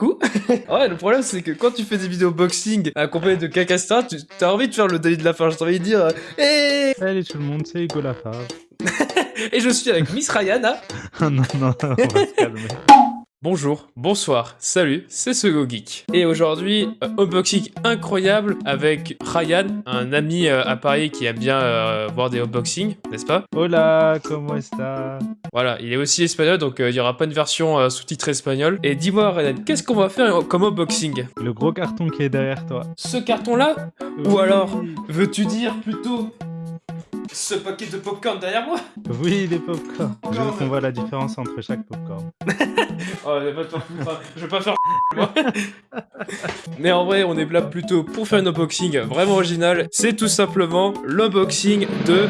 Ouais, le problème c'est que quand tu fais des vidéos boxing accompagnées de Cacastar, tu as envie de faire le David de la fin, j'ai envie de dire Hé Salut tout le monde, c'est Hugo Lafave. Et je suis avec Miss Ryan, hein non, non, on va se calmer. Bonjour, bonsoir, salut, c'est Sego Geek. Et aujourd'hui, euh, unboxing incroyable avec Ryan, un ami euh, à Paris qui aime bien euh, voir des unboxings, n'est-ce pas? Hola, comment está? Voilà, il est aussi espagnol, donc euh, il y aura pas une version euh, sous-titrée espagnol. Et dis-moi, Ryan, qu'est-ce qu'on va faire comme unboxing? Le gros carton qui est derrière toi. Ce carton-là? Ou alors, veux-tu dire plutôt ce paquet de popcorn derrière moi Oui, les popcorn. Je veux qu'on voit la différence entre chaque popcorn. Oh, je vais pas te faire foutre, je vais pas faire moi. Mais en vrai, on est là plutôt pour faire un unboxing vraiment original. C'est tout simplement l'unboxing de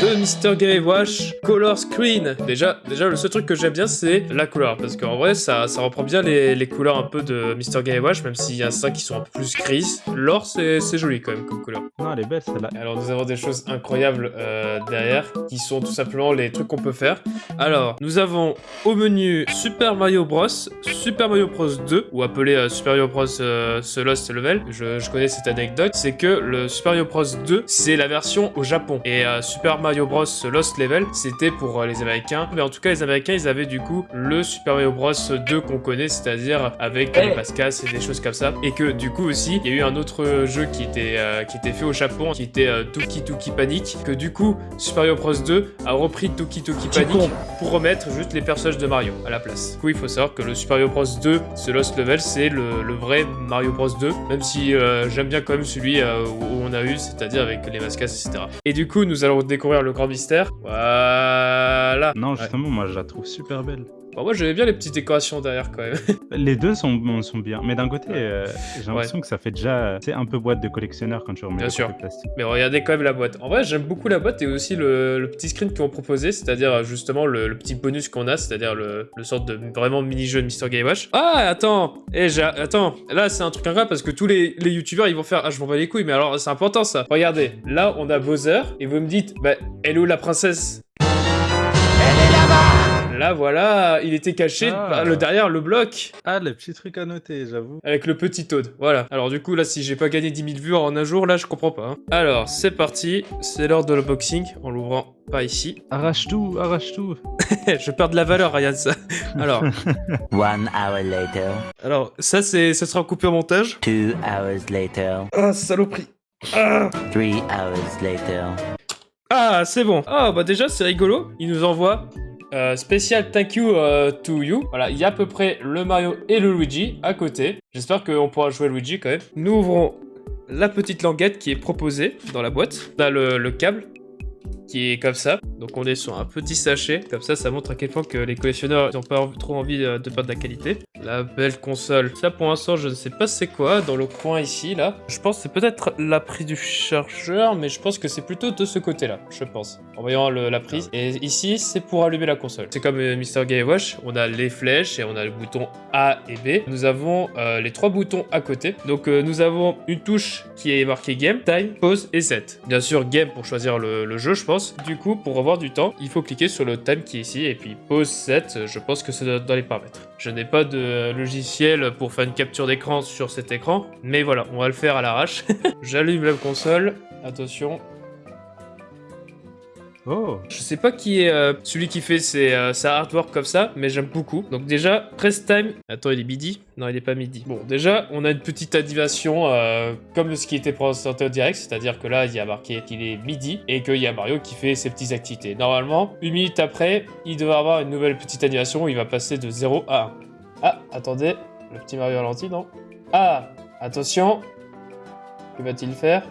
de Mr. Game Wash Color Screen. Déjà, déjà, le seul truc que j'aime bien, c'est la couleur. Parce qu'en vrai, ça, ça reprend bien les, les couleurs un peu de Mr. Game Wash, même s'il y a certains qui sont un peu plus grises. L'or, c'est joli quand même comme couleur. Non, elle est belle celle-là. Alors nous avons des choses incroyables euh, derrière qui sont tout simplement les trucs qu'on peut faire. Alors nous avons au menu Super Mario Bros, Super Mario Bros 2 ou appelé euh, Super Mario Bros euh, The Lost Level. Je, je connais cette anecdote, c'est que le Super Mario Bros 2 c'est la version au Japon et euh, Super Mario Bros Lost Level c'était pour euh, les Américains. Mais en tout cas les Américains ils avaient du coup le Super Mario Bros 2 qu'on connaît, c'est-à-dire avec Eh. les pascas et des choses comme ça. Et que du coup aussi il y a eu un autre jeu qui était euh, qui était fait au Japon, qui était euh, Toki Toki Panic, que du coup Super Mario Bros 2 a repris Toki Toki Panic pour remettre juste les personnages de Mario à la place. Du coup il faut savoir que le Super Mario Bros 2, ce Lost Level, c'est le, le vrai Mario Bros 2, même si euh, j'aime bien quand même celui où on a eu, c'est-à-dire avec les mascas, etc. Et du coup nous allons découvrir le grand mystère. Voilà. Non, Ouais. justement, moi je la trouve super belle. Bon, moi j'aimais bien les petites décorations derrière quand même. Les deux sont, sont bien, mais d'un côté, euh, j'ai l'impression que ça fait déjà c'est un peu boîte de collectionneur quand tu remets Bien le sûr. plastique. Mais regardez quand même la boîte. En vrai, j'aime beaucoup la boîte et aussi le, le petit screen qu'ils ont proposé, c'est-à-dire euh, justement le, le petit bonus qu'on a, c'est-à-dire le, le sorte de vraiment mini-jeu de Mr. Game Watch. Ah, attends Eh, j'ai- attends Là, c'est un truc incroyable parce que tous les, les youtubeurs, ils vont faire Ah, je m'en bats les couilles, mais alors, c'est important ça. Regardez, là, on a Bowser et vous me dites Bah, elle est où la princesse? Là, voilà, il était caché Ah. par le derrière le bloc Ah, le petit truc à noter, j'avoue. avec le petit Toad. Voilà. Alors du coup, là, si j'ai pas gagné 10 000 vues en un jour, là, je comprends pas. hein. Alors, c'est parti. C'est l'heure de l'unboxing en l'ouvrant pas ici. Arrache tout, arrache tout. je perds de la valeur, Ryan, ça. Alors, One hour later, alors ça, c'est, ça sera coupé au montage. two hours later, Ah, saloperie. Ah, three hours later. ah c'est bon. Ah, bah déjà, c'est rigolo. Il nous envoie... euh, spécial thank you euh, to you. Voilà, il y a à peu près le Mario et le Luigi à côté. J'espère qu'on pourra jouer Luigi quand même. Nous ouvrons la petite languette qui est proposée dans la boîte. On a le, le câble qui est comme ça. Donc on est sur un petit sachet. Comme ça, ça montre à quel point que les collectionneurs n'ont pas trop envie euh, de perdre de la qualité. La belle console. Ça pour l'instant, je ne sais pas c'est quoi. Dans le coin ici, là. Je pense que c'est peut-être la prise du chargeur, mais je pense que c'est plutôt de ce côté-là. Je pense. En voyant le- la prise. Et ici, c'est pour allumer la console. C'est comme euh, Mr. Game Watch. On a les flèches et on a le bouton A et B. Nous avons euh, les trois boutons à côté. Donc euh, nous avons une touche qui est marquée Game, Time, Pause et Set. Bien sûr, Game pour choisir le, le jeu, je pense. Du coup, pour revoir du temps, il faut cliquer sur le Time qui est ici. Et puis Pause, Set, je pense que c'est dans les paramètres. Je n'ai pas de logiciel pour faire une capture d'écran sur cet écran. Mais voilà, on va le faire à l'arrache. J'allume la console. Attention, Oh, je sais pas qui est euh, celui qui fait ses, euh, sa artwork comme ça, mais j'aime beaucoup. Donc déjà, press time. Attends, il est midi Non, il est pas midi. Bon, déjà, on a une petite animation euh, comme ce qui était présenté au direct, c'est-à-dire que là, il y a marqué qu'il est midi et qu'il y a Mario qui fait ses petites activités. Normalement, une minute après, il devrait avoir une nouvelle petite animation où il va passer de 0 à 1. Ah, attendez, le petit Mario ralenti, non Ah, attention. Que va-t-il faire?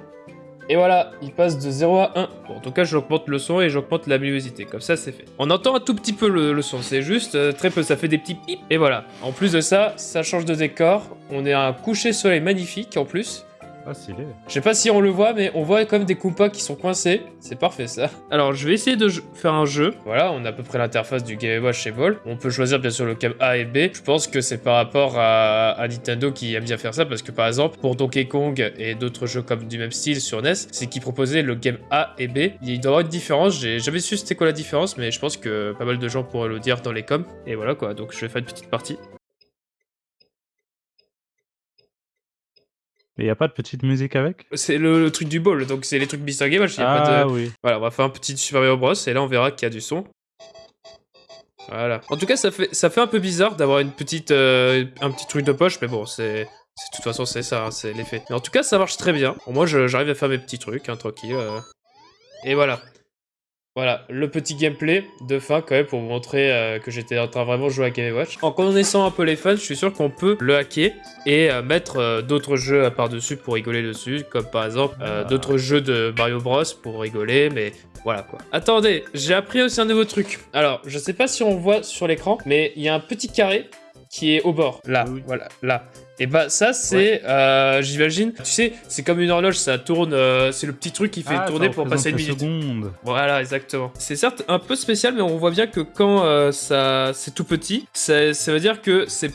Et voilà, il passe de 0 à 1. Bon, en tout cas, j'augmente le son et j'augmente la luminosité. Comme ça, c'est fait. On entend un tout petit peu le, son. C'est juste euh, très peu. Ça fait des petits pip. Et voilà. En plus de ça, ça change de décor. On est à un coucher soleil magnifique en plus. Ah stylé. Je sais pas si on le voit, mais on voit comme des Koopas qui sont coincés. C'est parfait ça. Alors, je vais essayer de faire un jeu. Voilà, on a à peu près l'interface du Game Watch chez Vol. On peut choisir bien sûr le câble A et B. Je pense que c'est par rapport à, à Nintendo qui aime bien faire ça, parce que par exemple, pour Donkey Kong et d'autres jeux comme du même style sur NES, c'est qu'ils proposaient le game A et B. Il doit y avoir une différence. J'ai jamais su c'était quoi la différence, mais je pense que pas mal de gens pourraient le dire dans les coms. Et voilà quoi, donc je vais faire une petite partie. Mais y a pas de petite musique avec? C'est le, le truc du ball, donc c'est les trucs Mr. Game Watch. pas Ah de... oui. Voilà, on va faire un petit Super Mario Bros. Et là, on verra qu'il y a du son. Voilà. En tout cas, ça fait, ça fait un peu bizarre d'avoir une petite, euh, un petit truc de poche, mais bon, c'est... c'est- De toute façon, c'est ça, hein, c'est l'effet. Mais en tout cas, ça marche très bien. Bon, moi, je- j'arrive à faire mes petits trucs, hein, tranquille. euh. Et voilà. Voilà, le petit gameplay de fin quand même pour vous montrer euh, que j'étais en train de vraiment jouer à Game Watch. En connaissant un peu les fans, je suis sûr qu'on peut le hacker et euh, mettre euh, d'autres jeux par-dessus pour rigoler dessus, comme par exemple d'autres jeux de Mario Bros pour rigoler, mais voilà quoi. Attendez, j'ai appris aussi un nouveau truc. Alors, je sais pas si on voit sur l'écran, mais il y a un petit carré qui est au bord, là, Oui. voilà, là. Et bah ça c'est, euh, j'imagine, tu sais, c'est comme une horloge, ça tourne, euh, c'est le petit truc qui fait Ah, tourner ça pour passer une minute. seconde. Voilà, exactement. C'est certes un peu spécial, mais on voit bien que quand euh, ça c'est tout petit, ça, ça veut dire que ça,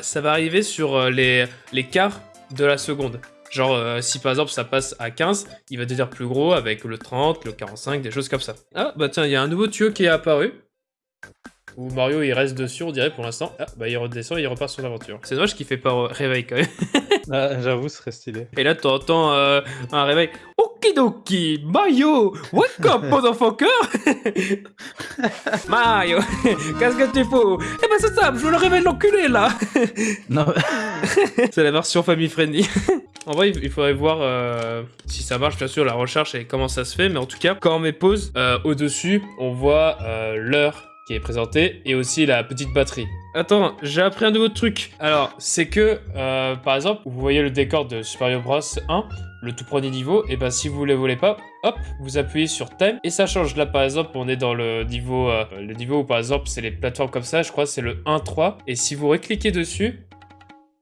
ça va arriver sur les, les quarts de la seconde. Genre, euh, si par exemple ça passe à 15, il va devenir plus gros avec le 30, le 45, des choses comme ça. Ah, bah tiens, il y a un nouveau tuyau qui est apparu. Où Mario il reste dessus, on dirait pour l'instant. Ah, bah il redescend et il repart sur l'aventure. C'est dommage qu'il fait pas réveil quand même. Ah, J'avoue, ce serait stylé. Et là, t'entends euh, un réveil. Okidoki, Mario, wake up, motherfucker Mario, qu'est-ce que tu fous? Eh ben c'est ça, je veux le réveil de l'enculé là Non, C'est la version family friendly. en vrai, il faudrait voir euh, si ça marche, bien sûr, la recherche et comment ça se fait. Mais en tout cas, quand on met pause, euh, au-dessus, on voit euh, l'heure qui est présentée et aussi la petite batterie. Attends, j'ai appris un nouveau truc. Alors, c'est que, euh, par exemple, vous voyez le décor de Super Mario Bros 1, le tout premier niveau, et ben si vous le voulez pas, hop, vous appuyez sur thème et ça change. Là, par exemple, on est dans le niveau, euh, le niveau où, par exemple, c'est les plateformes comme ça, je crois que c'est le 1-3. Et si vous recliquez dessus,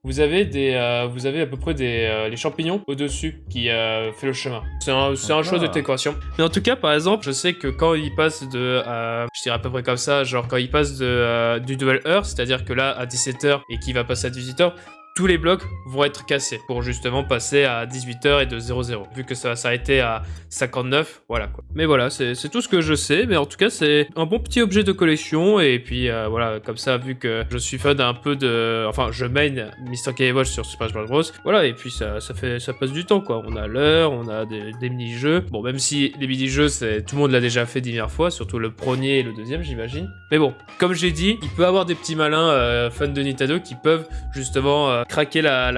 vous avez des, euh, vous avez à peu près des euh, les champignons au-dessus qui euh, fait le chemin. C'est un, c'est un choix de Ah. décoration. Mais en tout cas, par exemple, je sais que quand il passe de, euh, je dirais à peu près comme ça, genre quand il passe de, euh, du duel heure, c'est-à-dire que là à 17h et qu'il va passer à 18h, tous les blocs vont être cassés pour justement passer à 18h et de 00. Vu que ça va s'arrêter à 59, voilà quoi. Mais voilà, c'est tout ce que je sais, mais en tout cas c'est un bon petit objet de collection et puis euh, voilà, comme ça vu que je suis fan un peu de... Enfin, je main Mr. K sur Super Smash Bros. Voilà, et puis ça, fait ça passe du temps quoi. On a l'heure, on a des, mini-jeux. Bon, même si les mini-jeux, tout le monde l'a déjà fait diverses fois, surtout le premier et le deuxième, j'imagine. Mais bon, comme j'ai dit, il peut avoir des petits malins euh, fans de Nintendo qui peuvent justement euh, craquer la,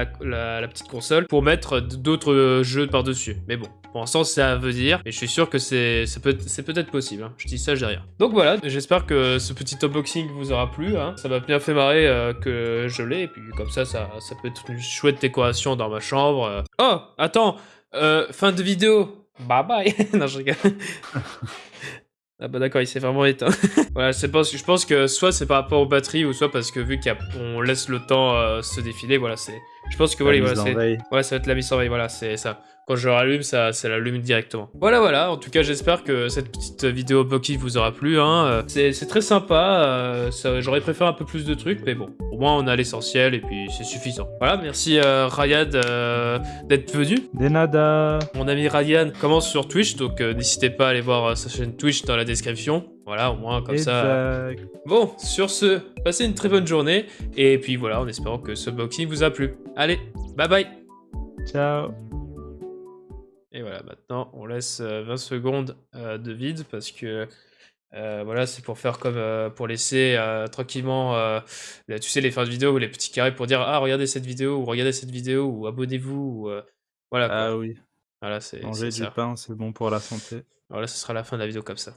petite console pour mettre d'autres jeux par-dessus. Mais bon, pour l'instant, c'est à venir et je suis sûr que c'est c'est peut- peut-être possible. hein. Je dis ça, je dis rien. Donc voilà, j'espère que ce petit unboxing vous aura plu. hein. Ça m'a bien fait marrer euh, que je l'ai et puis comme ça, ça, ça peut être une chouette décoration dans ma chambre. euh. Oh, attends, euh, fin de vidéo. Bye bye. non, je rigole. Ah bah d'accord, il s'est vraiment éteint. voilà, que je pense que soit c'est par rapport aux batteries ou soit parce que vu qu'on laisse le temps euh, se défiler, voilà, c'est. Je pense que voilà, voilà. Ouais, ça va être la mise en veille, voilà, c'est ça. Quand je rallume, ça, ça l'allume directement. Voilà, voilà. En tout cas, j'espère que cette petite vidéo unboxing vous aura plu. Hein. Euh, C'est très sympa. euh, J'aurais préféré un peu plus de trucs, mais bon, au moins on a l'essentiel et puis c'est suffisant. Voilà, merci euh, Ryan euh, d'être venu. Des nada. Mon ami Ryan commence sur Twitch, donc n'hésitez pas à aller voir sa chaîne Twitch dans la description. Voilà, au moins comme ça. Bon, sur ce, passez une très bonne journée. Et puis voilà, en espérant que ce unboxing vous a plu. Allez, bye bye Ciao. Et voilà, maintenant on laisse euh, 20 secondes euh, de vide parce que euh, voilà, c'est pour faire comme euh, pour laisser euh, tranquillement, euh, là, tu sais, les fins de vidéo ou les petits carrés pour dire ah regardez cette vidéo ou regardez cette vidéo ou abonnez-vous ou euh, voilà. quoi. Ah oui. Voilà, c'est Manger du ça. pain, c'est bon pour la santé. Voilà, ce sera la fin de la vidéo comme ça.